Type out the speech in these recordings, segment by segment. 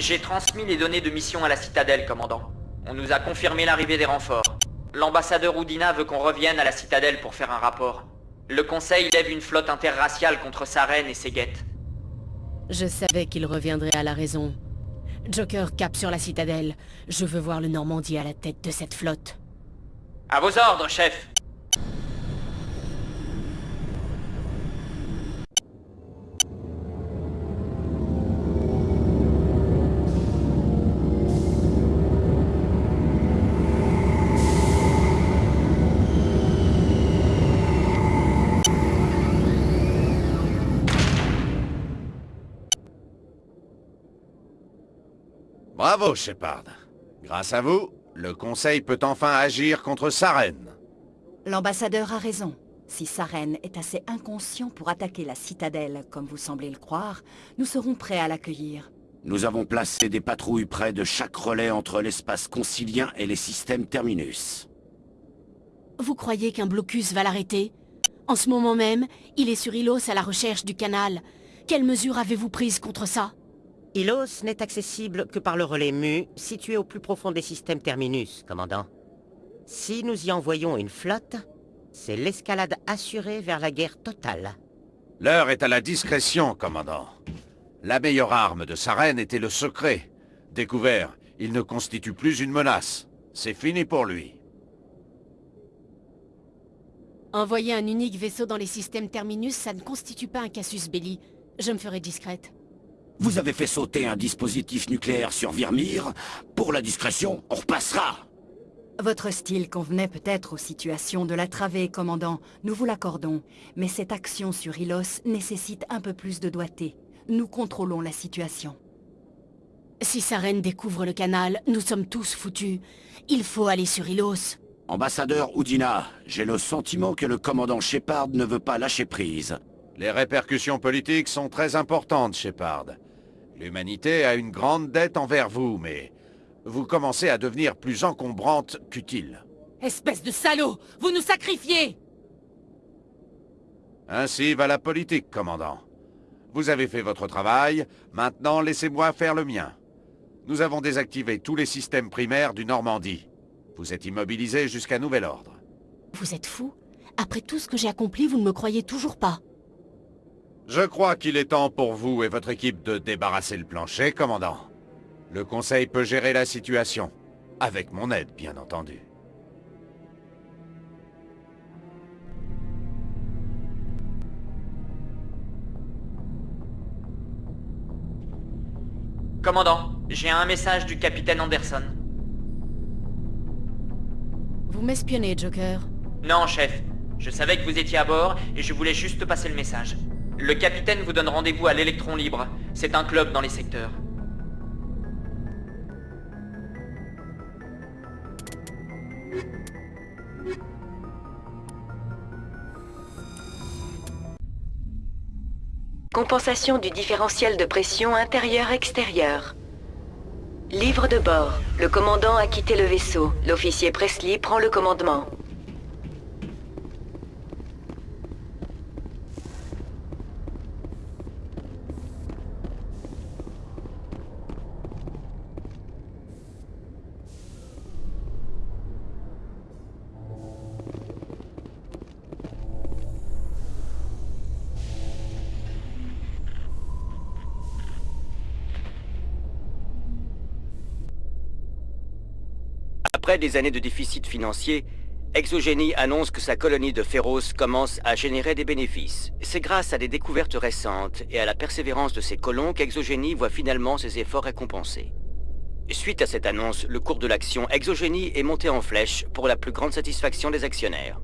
J'ai transmis les données de mission à la citadelle, commandant. On nous a confirmé l'arrivée des renforts. L'ambassadeur Oudina veut qu'on revienne à la citadelle pour faire un rapport. Le Conseil lève une flotte interraciale contre sa reine et ses guettes. Je savais qu'il reviendrait à la raison. Joker cap sur la citadelle. Je veux voir le Normandie à la tête de cette flotte. À vos ordres, chef Bravo, Shepard. Grâce à vous, le Conseil peut enfin agir contre Saren. L'ambassadeur a raison. Si Saren est assez inconscient pour attaquer la citadelle, comme vous semblez le croire, nous serons prêts à l'accueillir. Nous avons placé des patrouilles près de chaque relais entre l'espace concilien et les systèmes Terminus. Vous croyez qu'un blocus va l'arrêter? En ce moment même, il est sur Ilos à la recherche du canal. Quelles mesures avez-vous prises contre ça? Ilos n'est accessible que par le relais Mu, situé au plus profond des systèmes Terminus, commandant. Si nous y envoyons une flotte, c'est l'escalade assurée vers la guerre totale. L'heure est à la discrétion, commandant. La meilleure arme de sa reine était le secret. Découvert, il ne constitue plus une menace. C'est fini pour lui. Envoyer un unique vaisseau dans les systèmes Terminus, ça ne constitue pas un casus belli. Je me ferai discrète. Vous avez fait sauter un dispositif nucléaire sur Virmir. Pour la discrétion, on repassera. Votre style convenait peut-être aux situations de la travée, commandant. Nous vous l'accordons. Mais cette action sur Ilos nécessite un peu plus de doigté. Nous contrôlons la situation. Si sa reine découvre le canal, nous sommes tous foutus. Il faut aller sur Ilos. Ambassadeur Oudina, j'ai le sentiment que le commandant Shepard ne veut pas lâcher prise. Les répercussions politiques sont très importantes, Shepard. L'humanité a une grande dette envers vous, mais vous commencez à devenir plus encombrante qu'utile. Espèce de salaud Vous nous sacrifiez Ainsi va la politique, commandant. Vous avez fait votre travail, maintenant laissez-moi faire le mien. Nous avons désactivé tous les systèmes primaires du Normandie. Vous êtes immobilisé jusqu'à nouvel ordre. Vous êtes fou Après tout ce que j'ai accompli, vous ne me croyez toujours pas je crois qu'il est temps pour vous et votre équipe de débarrasser le plancher, commandant. Le Conseil peut gérer la situation. Avec mon aide, bien entendu. Commandant, j'ai un message du capitaine Anderson. Vous m'espionnez, Joker Non, chef. Je savais que vous étiez à bord et je voulais juste passer le message. Le capitaine vous donne rendez-vous à l'Électron Libre. C'est un club dans les secteurs. Compensation du différentiel de pression intérieur-extérieur. Livre de bord. Le commandant a quitté le vaisseau. L'officier Presley prend le commandement. Après des années de déficit financier, Exogénie annonce que sa colonie de Féroce commence à générer des bénéfices. C'est grâce à des découvertes récentes et à la persévérance de ses colons qu'Exogénie voit finalement ses efforts récompensés. Suite à cette annonce, le cours de l'action Exogénie est monté en flèche pour la plus grande satisfaction des actionnaires.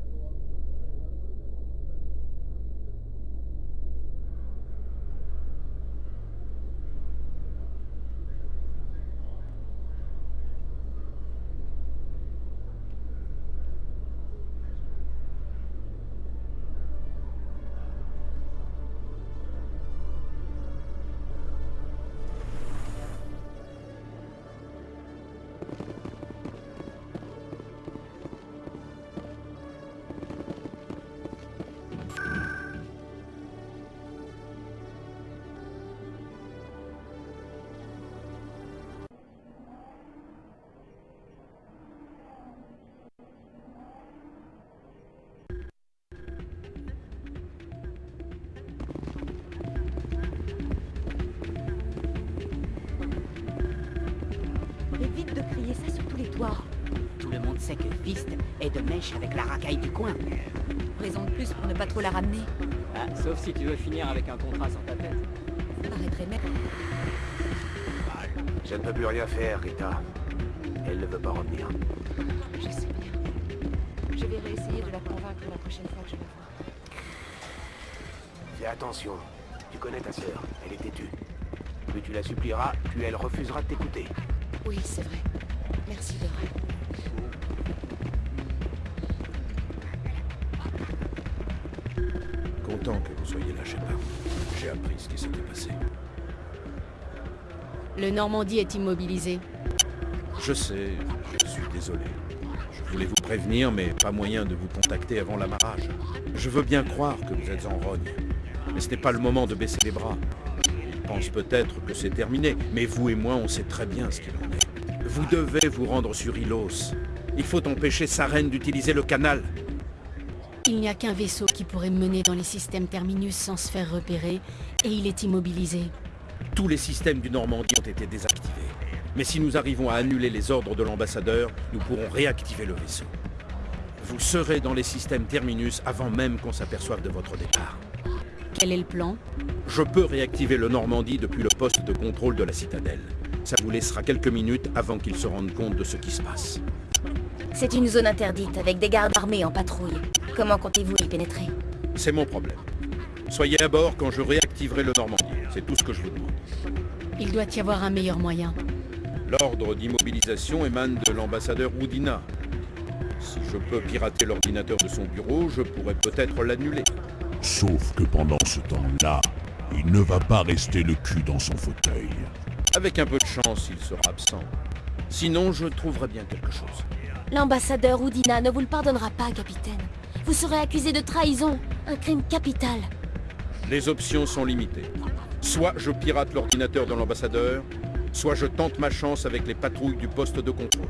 Voyez ça sur tous les toits. Tout le monde sait que Fist est de mèche avec la racaille du coin. Raison de plus pour ne pas trop la ramener. Ah, sauf si tu veux finir avec un contrat sans ta tête. Ça paraîtrait même. Je ne peux plus rien faire, Rita. Elle ne veut pas revenir. Je sais bien. Je vais réessayer de la convaincre la prochaine fois que je la vois. Fais attention. Tu connais ta sœur. Elle est têtue. Plus tu la supplieras, plus elle refusera de t'écouter. Oui, c'est vrai. Merci, Dora. Content que vous soyez là, Shepard. J'ai appris ce qui s'était passé. Le Normandie est immobilisé. Je sais, je suis désolé. Je voulais vous prévenir, mais pas moyen de vous contacter avant l'amarrage. Je veux bien croire que vous êtes en rogne, mais ce n'est pas le moment de baisser les bras. Ils pensent peut-être que c'est terminé, mais vous et moi, on sait très bien ce qu'il en est. Vous devez vous rendre sur Ilos. Il faut empêcher Saren d'utiliser le canal. Il n'y a qu'un vaisseau qui pourrait mener dans les systèmes Terminus sans se faire repérer, et il est immobilisé. Tous les systèmes du Normandie ont été désactivés. Mais si nous arrivons à annuler les ordres de l'ambassadeur, nous pourrons réactiver le vaisseau. Vous serez dans les systèmes Terminus avant même qu'on s'aperçoive de votre départ. Quel est le plan? Je peux réactiver le Normandie depuis le poste de contrôle de la citadelle. Ça vous laissera quelques minutes avant qu'ils se rendent compte de ce qui se passe. C'est une zone interdite avec des gardes armés en patrouille. Comment comptez-vous y pénétrer C'est mon problème. Soyez à bord quand je réactiverai le Normandie. C'est tout ce que je vous demande. Il doit y avoir un meilleur moyen. L'ordre d'immobilisation émane de l'ambassadeur Woodina. Si je peux pirater l'ordinateur de son bureau, je pourrais peut-être l'annuler. Sauf que pendant ce temps-là, il ne va pas rester le cul dans son fauteuil. Avec un peu de chance, il sera absent. Sinon, je trouverai bien quelque chose. L'ambassadeur Houdina ne vous le pardonnera pas, capitaine. Vous serez accusé de trahison, un crime capital. Les options sont limitées. Soit je pirate l'ordinateur de l'ambassadeur, soit je tente ma chance avec les patrouilles du poste de contrôle.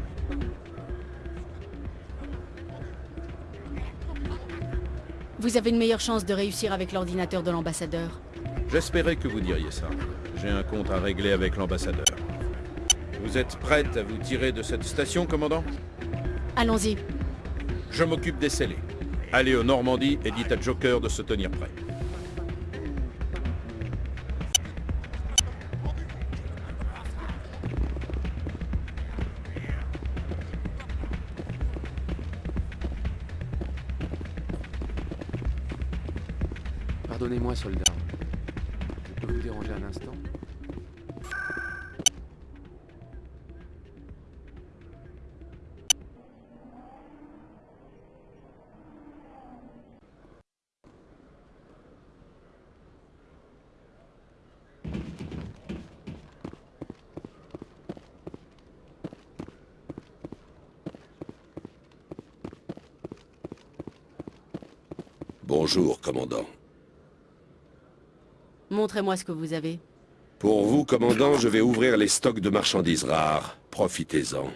Vous avez une meilleure chance de réussir avec l'ordinateur de l'ambassadeur. J'espérais que vous diriez ça. J'ai un compte à régler avec l'ambassadeur. Vous êtes prête à vous tirer de cette station, commandant? Allons-y. Je m'occupe des scellés. Allez au Normandie et dites à Joker de se tenir prêt. Pardonnez-moi, soldat. Déranger un instant Bonjour, commandant. Montrez-moi ce que vous avez. Pour vous, commandant, je vais ouvrir les stocks de marchandises rares. Profitez-en.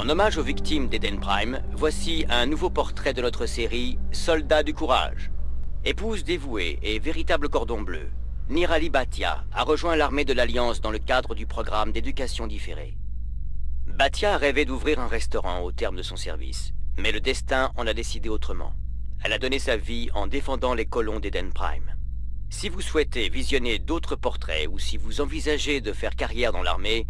En hommage aux victimes d'Eden Prime, voici un nouveau portrait de notre série Soldats du courage. Épouse dévouée et véritable cordon bleu, Nirali Bhatia a rejoint l'armée de l'Alliance dans le cadre du programme d'éducation différée. Bhatia rêvait d'ouvrir un restaurant au terme de son service, mais le destin en a décidé autrement. Elle a donné sa vie en défendant les colons d'Eden Prime. Si vous souhaitez visionner d'autres portraits ou si vous envisagez de faire carrière dans l'armée,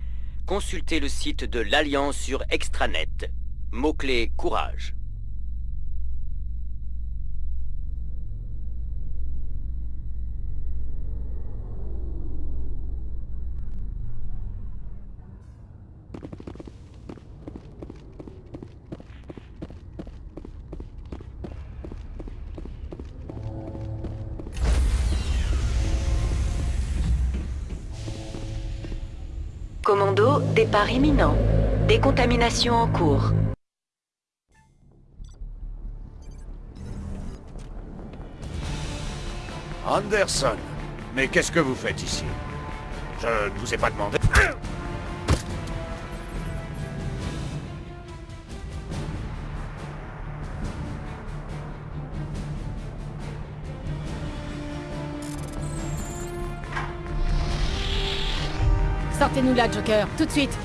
consultez le site de l'Alliance sur Extranet. Mot-clé courage. Commando, départ imminent. Décontamination en cours. Anderson, mais qu'est-ce que vous faites ici? Je ne vous ai pas demandé... Sortez-nous là, Joker, tout de suite